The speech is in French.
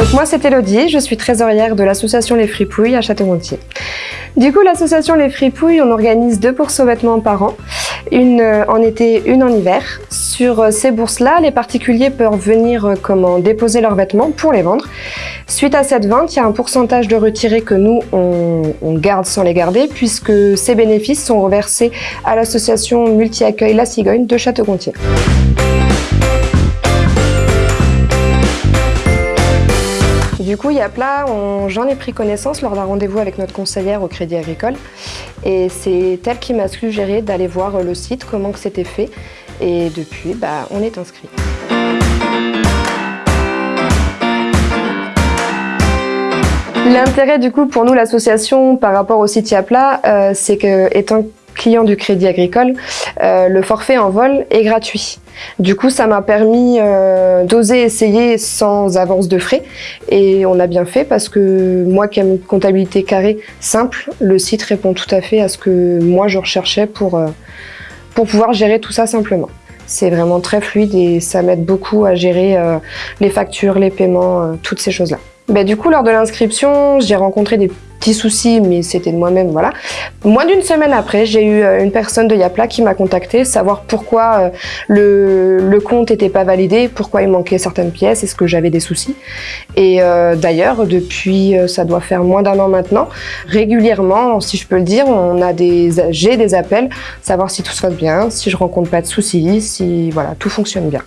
Donc moi c'est Elodie, je suis trésorière de l'association Les Fripouilles à Château-Gontier. Du coup l'association Les Fripouilles, on organise deux bourses aux vêtements par an, une euh, en été, une en hiver. Sur euh, ces bourses-là, les particuliers peuvent venir euh, comment, déposer leurs vêtements pour les vendre. Suite à cette vente, il y a un pourcentage de retirés que nous, on, on garde sans les garder, puisque ces bénéfices sont reversés à l'association multi-accueil La Cigogne de Château-Gontier. Du coup, Yapla, j'en ai pris connaissance lors d'un rendez-vous avec notre conseillère au Crédit Agricole. Et c'est elle qui m'a suggéré d'aller voir le site, comment c'était fait. Et depuis, bah, on est inscrit. L'intérêt du coup pour nous l'association par rapport au site Yapla, euh, c'est que étant client du Crédit Agricole, euh, le forfait en vol est gratuit. Du coup, ça m'a permis euh, d'oser essayer sans avance de frais et on a bien fait parce que moi qui aime une comptabilité carrée simple, le site répond tout à fait à ce que moi je recherchais pour, euh, pouvoir gérer tout ça simplement. C'est vraiment très fluide et ça m'aide beaucoup à gérer les factures, les paiements, toutes ces choses-là. Ben, du coup, lors de l'inscription, j'ai rencontré des petits soucis, mais c'était de moi-même, voilà. Moins d'une semaine après, j'ai eu euh, une personne de Yapla qui m'a contacté, savoir pourquoi euh, le, compte n'était pas validé, pourquoi il manquait certaines pièces, est-ce que j'avais des soucis. Et euh, d'ailleurs, depuis, ça doit faire moins d'un an maintenant, régulièrement, si je peux le dire, on a des, j'ai des appels, savoir si tout se passe bien, si je rencontre pas de soucis, si voilà, tout fonctionne bien.